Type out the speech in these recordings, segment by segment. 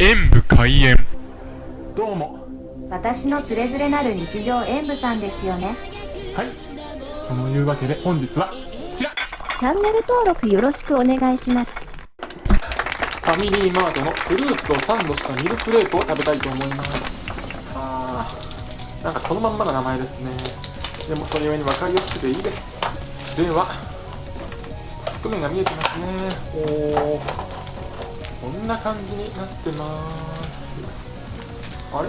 演武開演。どうも。私のつれづれなる日常演舞さんですよね。はい。そのいうわけで本日はこちら。チャンネル登録よろしくお願いします。ファミリーマートのフルーツをサンドしたミルクレープを食べたいと思います。あー。なんかそのまんまの名前ですね。でもそれゆえに分かりやすくていいです。では側面が見えてますねんな感じになってます。あれ？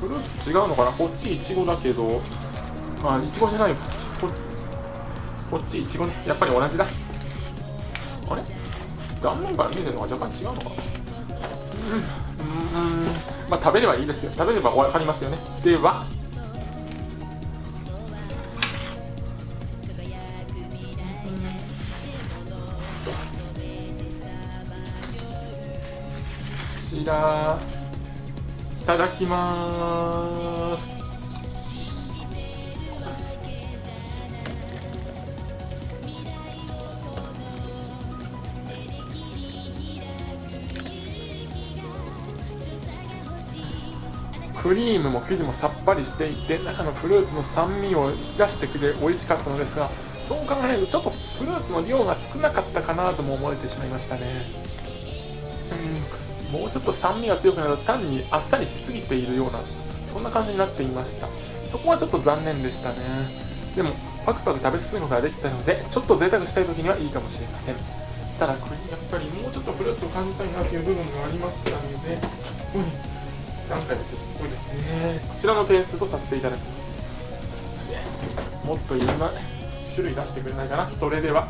フルーツ違うのかな？こっちイチゴだけど。あイチゴじゃないよ。ここっちイチゴね。やっぱり同じだ。あれ？断面から見えてるのが若干違うのかな？うん。うん。まあ食べればいいですよ。食べれば分かりますよね。ではちらいただきます。クリームも生地もさっぱりしていて中のフルーツの酸味を引き出してくれ美味しかったのですがそう考えるとちょっとフルーツの量が少なかったかなとも思えてしまいましたね。うん。もうちょっと酸味が強くなると単にあっさりしすぎているようなそんな感じになっていました。そこはちょっと残念でしたね。でもパクパク食べ進むことができたのでちょっと贅沢したい時にはいいかもしれません。ただこれやっぱりもうちょっとフルーツを感じたいなという部分がありましたので、うん何回もってす。ごいですね。こちらの点数とさせていただきます。もっといろんな種類出してくれないかな。それでは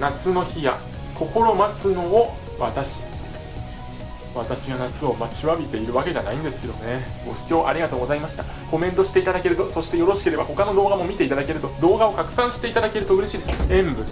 夏の日や心待つのを私。私が夏を待ちわびているわけじゃないんですけどね。ご視聴ありがとうございました。コメントしていただけるとそしてよろしければ他の動画も見ていただけると動画を拡散していただけると嬉しいです。塩分